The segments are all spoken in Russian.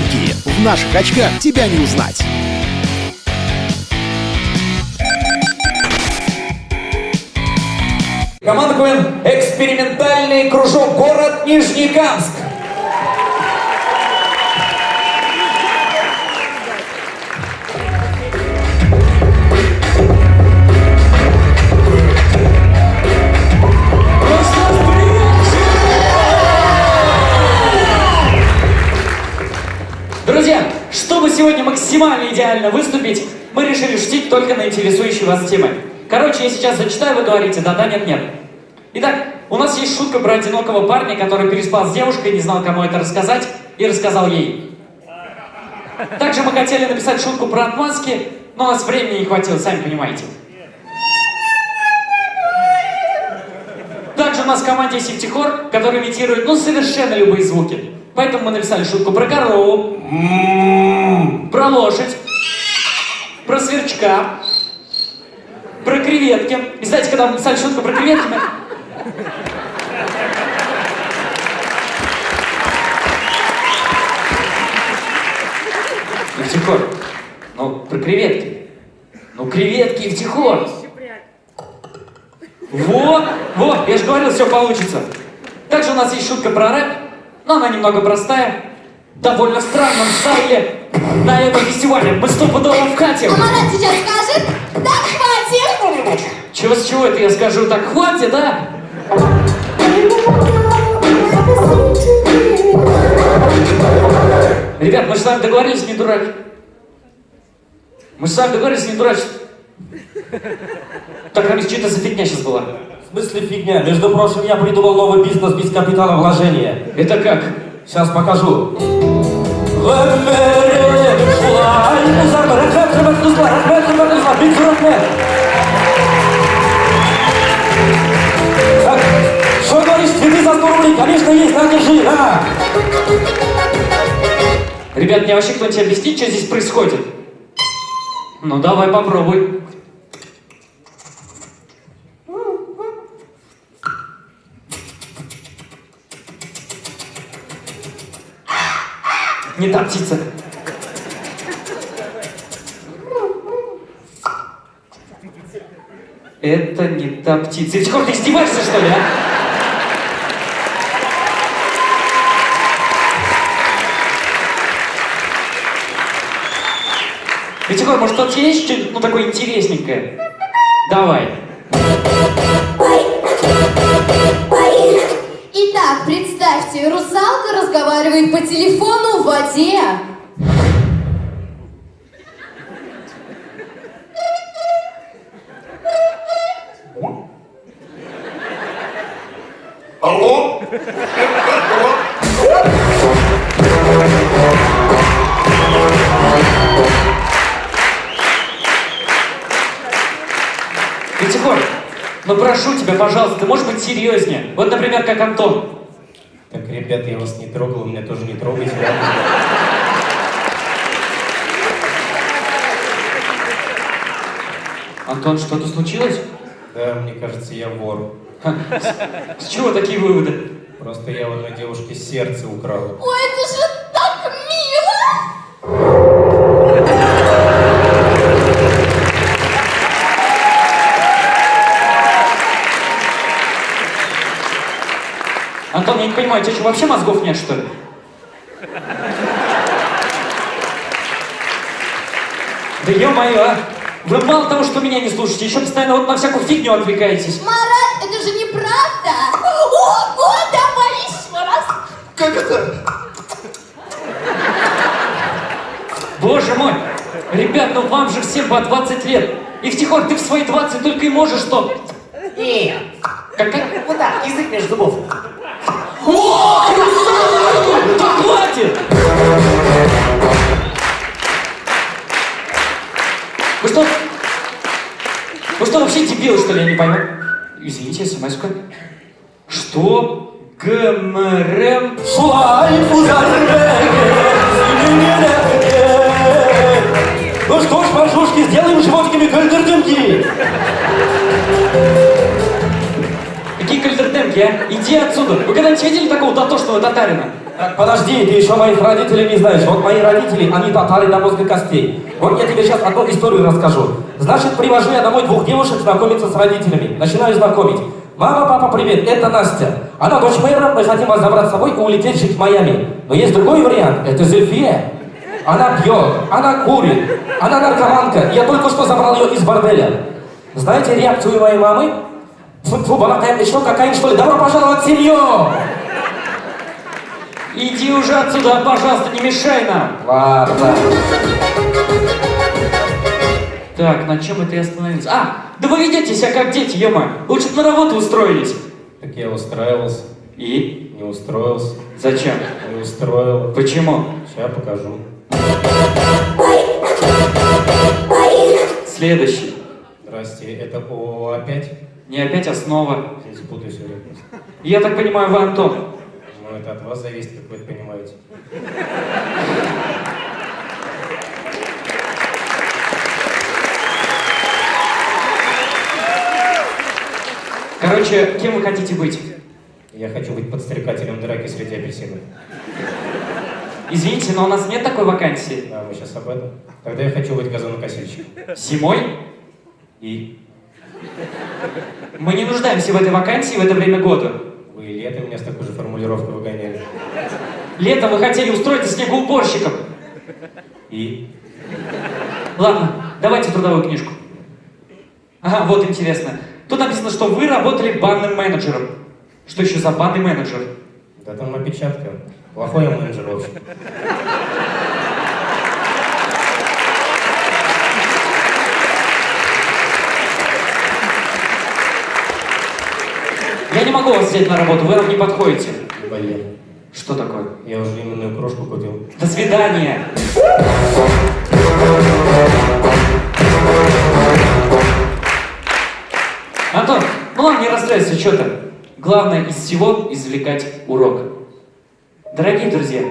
Фанки. В наших очках тебя не узнать. Команда КВН «Экспериментальный кружок. Город Нижнекамск». Максимально идеально выступить, мы решили шутить только на интересующие вас темы. Короче, я сейчас зачитаю, вы говорите да-да, нет-нет. Итак, у нас есть шутка про одинокого парня, который переспал с девушкой, не знал, кому это рассказать, и рассказал ей. Также мы хотели написать шутку про отмазки, но у нас времени не хватило, сами понимаете. Также у нас в команде есть Сифтихор, который имитирует, ну, совершенно любые звуки. Поэтому мы написали шутку про корову, про лошадь, про сверчка, про креветки. И знаете, когда мы написали шутку про креветки, мы... Евтихор, ну, про креветки. Ну, креветки, Евтихор. Во, во, я же говорил, все получится. Также у нас есть шутка про рэп, но она немного простая. Довольно странном стайле. На этом фестивале мы стопудово в хате. А Марат сейчас скажет, да хватит. Чего с чего это я скажу? Так хватит, да? Ребят, мы с вами договорились не дурак. Мы с вами договорились не дурачить. Так, Рамис, что это за фигня сейчас была? В смысле фигня? Между прочим, я придумал новый бизнес без капитала вложения. Это как? Сейчас покажу. Так, Что говоришь, цветы за 100 рублей? Конечно, есть, на, держи, на! Ребят, мне вообще кто-нибудь объяснит, что здесь происходит? Ну, давай попробуй. Не та птица. Это не та птица. Евтихор, ты издеваешься, что ли, а? Витягор, может, тебя есть что-нибудь, ну, такое интересненькое? Давай. Представьте, русалка разговаривает по телефону в воде. Алло? Витягор, ну прошу тебя, пожалуйста, ты можешь быть серьезнее? Вот, например, как Антон. Так, ребята, я вас не трогал, меня тоже не трогайте. Антон, что-то случилось? Да, мне кажется, я вор. С чего такие выводы? Просто я у одной девушки сердце украл. Ой, Антон, я не понимаю, у тебя что, вообще мозгов нет, что ли? Да ё-моё, а! Вы мало того, что меня не слушаете, еще постоянно вот на всякую фигню отвлекаетесь. Марат, это же неправда! Ого, давай еще раз! Как это? Боже мой! Ребят, ну вам же всем по 20 лет. И втихор, ты в свои 20 только и можешь что? Нет. Как, как? Вот так, язык между зубов. Да хватит! Вы что? Вы что, вообще дебилы, что ли, я не пойму? Извините, смс -ка. Что? ГМРМ? Ну что ж, пошушки, сделаем животиками кальдердымки. А? Иди отсюда. Вы когда-нибудь видели такого дотошного татарина? Так, подожди, ты еще моих родителей не знаешь. Вот мои родители, они татары до мозга костей. Вот я тебе сейчас одну историю расскажу. Значит, привожу я домой двух девушек знакомиться с родителями. Начинаю знакомить. Мама, папа, привет, это Настя. Она дочь мэра, мы хотим вас забрать с собой и улететь жить в Майами. Но есть другой вариант, это Зельфия. Она пьет, она курит, она наркоманка. Я только что забрал ее из борделя. Знаете реакцию моей мамы? Фу, балакает еще какая что ли? Добро пожаловать в семью! Иди уже отсюда, пожалуйста, не мешай нам. Ладно. Так, на чем это я остановился? А, да вы ведете себя как дети, ема. Лучше бы на работу устроились. Так я устраивался, И? не устроился, Зачем? не устроил. Почему? Сейчас покажу. Следующий. Здрасте, это ООО опять? Не опять основа. Извините, путаю все время. Я так понимаю, вы Антон. Ну, это от вас зависит, как вы это понимаете. Короче, кем вы хотите быть? Я хочу быть подстрекателем драки среди апельсинов. Извините, но у нас нет такой вакансии. А мы сейчас об этом. Тогда я хочу быть газонокосильщиком. Зимой? И Мы не нуждаемся в этой вакансии в это время года. вы и летом меня с такой же формулировкой выгоняли. Летом вы хотели устроиться снегоуборщиком. И Ладно, давайте трудовую книжку. Ага, вот интересно. Тут написано, что вы работали банным менеджером. Что еще за банный менеджер? да там опечатка. Плохой я менеджер, в не могу вас взять на работу, вы нам не подходите. Блин. Что такое? Я уже именную кружку купил. До свидания. Антон, ну ладно, не расстраивайся, что то Главное из всего извлекать урок. Дорогие друзья,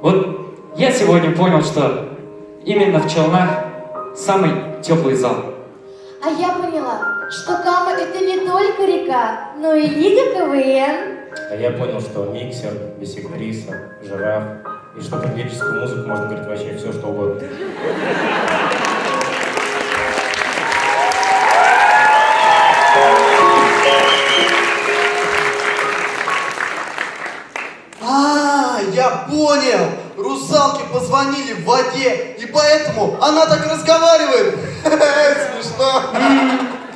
вот я сегодня понял, что именно в Челнах самый теплый зал. А я поняла, что Кама это не только река, но и Лига КВН. А я понял, что миксер, бисектриса, жираф и что под лирическую музыку можно говорить вообще все, что угодно. А, я понял. Русалки позвонили в воде, и поэтому она так разговаривает. Смешно.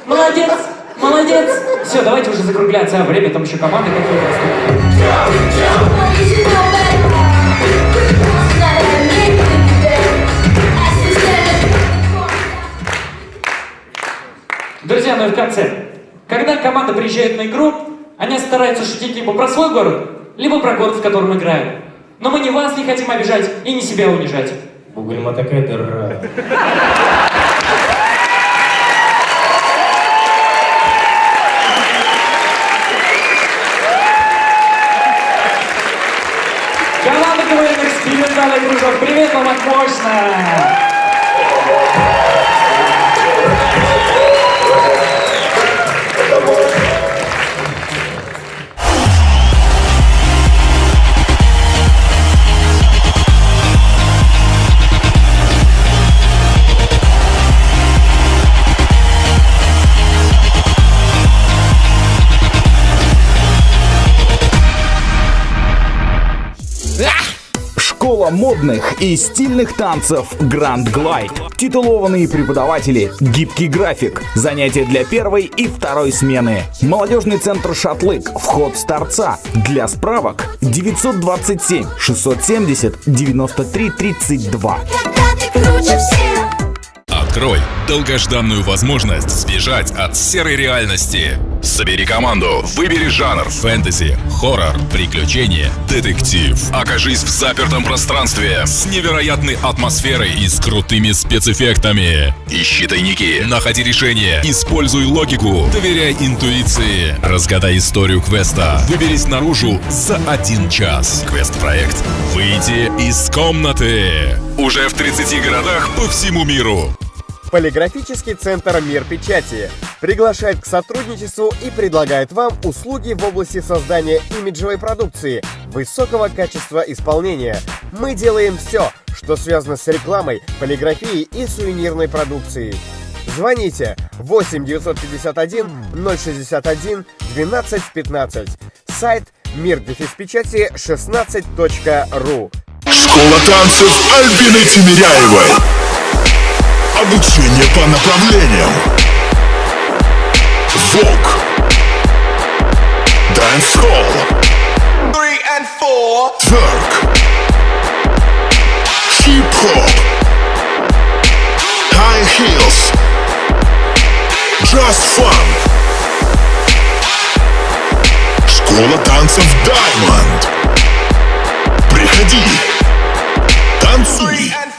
Молодец, молодец. Все, давайте уже закругляться, а время там еще команды какие-то. Друзья, ну и в конце. Когда команда приезжает на игру, они стараются шутить либо про свой город, либо про город, в котором играют. Но мы ни вас не хотим обижать и ни себя унижать. Бугульма такая дыра. Команда КВН экспериментальный кружок. Привет вам от мощно! Модных и стильных танцев Grand Glide. Титулованные преподаватели, гибкий график, занятия для первой и второй смены. Молодежный центр «Шатлык», вход с торца. Для справок 927 670 93 32. Открой долгожданную возможность сбежать от серой реальности. Собери команду, выбери жанр фэнтези, хоррор, приключения, детектив. Окажись в запертом пространстве с невероятной атмосферой и с крутыми спецэффектами. Ищи тайники, находи решения, используй логику, доверяй интуиции. Разгадай историю квеста. Выберись наружу за один час. Квест-проект «Выйти из комнаты». Уже в 30 городах по всему миру. Полиграфический центр «Мир печати» приглашает к сотрудничеству и предлагает вам услуги в области создания имиджевой продукции, высокого качества исполнения. Мы делаем все, что связано с рекламой, полиграфией и сувенирной продукцией. Звоните 8 951 061 12 15. Сайт мир печати 16.ру. Школа танцев Альбины Тимиряевой. Обучение по направлениям. Вок. Dancehall. Twerk. Hip-hop. High heels. Just fun. Школа танцев Diamond. Приходи. Танцуй.